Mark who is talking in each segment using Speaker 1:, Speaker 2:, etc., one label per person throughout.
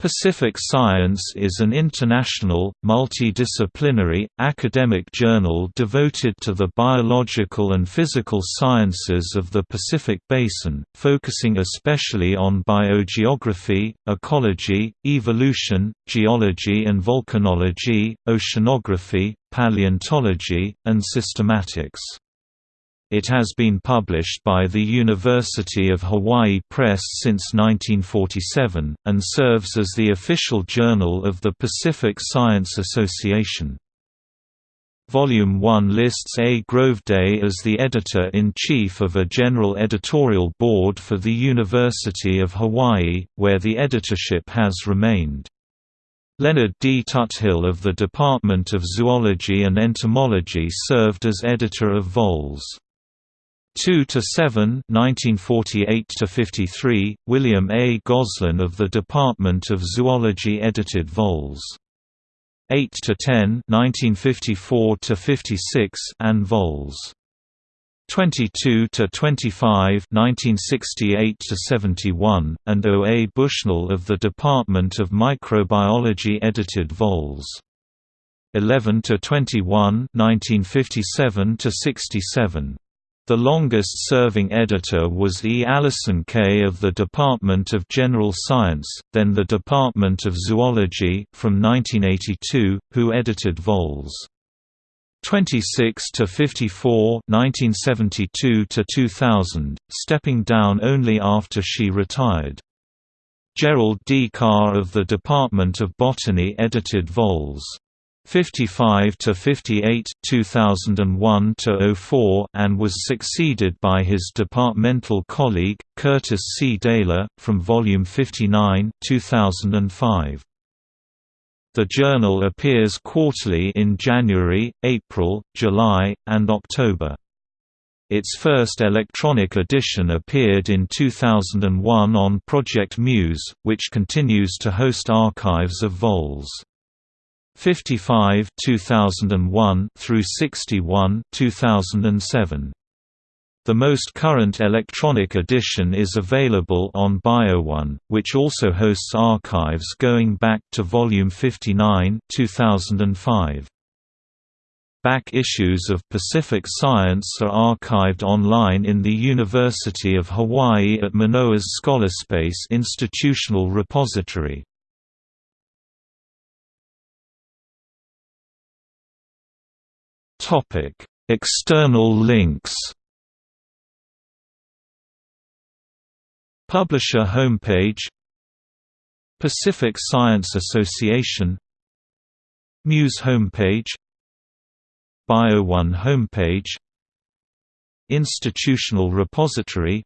Speaker 1: Pacific Science is an international, multidisciplinary, academic journal devoted to the biological and physical sciences of the Pacific Basin, focusing especially on biogeography, ecology, evolution, geology and volcanology, oceanography, paleontology, and systematics. It has been published by the University of Hawaii Press since 1947, and serves as the official journal of the Pacific Science Association. Volume 1 lists A. Grove Day as the editor-in-chief of a general editorial board for the University of Hawaii, where the editorship has remained. Leonard D. Tuthill of the Department of Zoology and Entomology served as editor of Vols. 2 to 7 1948 to 53 William A. Gosline of the Department of Zoology edited vols. 8 to 10 1954 to 56 and vols. 22 to 25 1968 to 71 and O. A. Bushnell of the Department of Microbiology edited vols. 11 to 21 1957 to 67 the longest-serving editor was E. Alison Kay of the Department of General Science, then the Department of Zoology, from 1982, who edited vols. 26 to 54, 1972 to 2000, stepping down only after she retired. Gerald D. Carr of the Department of Botany edited vols. 55 to 58 2001 to 04 and was succeeded by his departmental colleague Curtis C. Daehler from volume 59 2005 The journal appears quarterly in January, April, July, and October. Its first electronic edition appeared in 2001 on Project Muse, which continues to host archives of vols. 55 2001 through 61 2007. The most current electronic edition is available on BioOne, which also hosts archives going back to volume 59 2005. Back issues of Pacific Science are archived online in the University of Hawaii at Manoa's Scholarspace institutional repository. Topic: External links. Publisher homepage Pacific Science Association Muse homepage BioOne homepage Institutional repository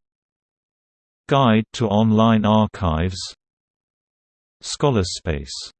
Speaker 1: Guide to online archives Scholarspace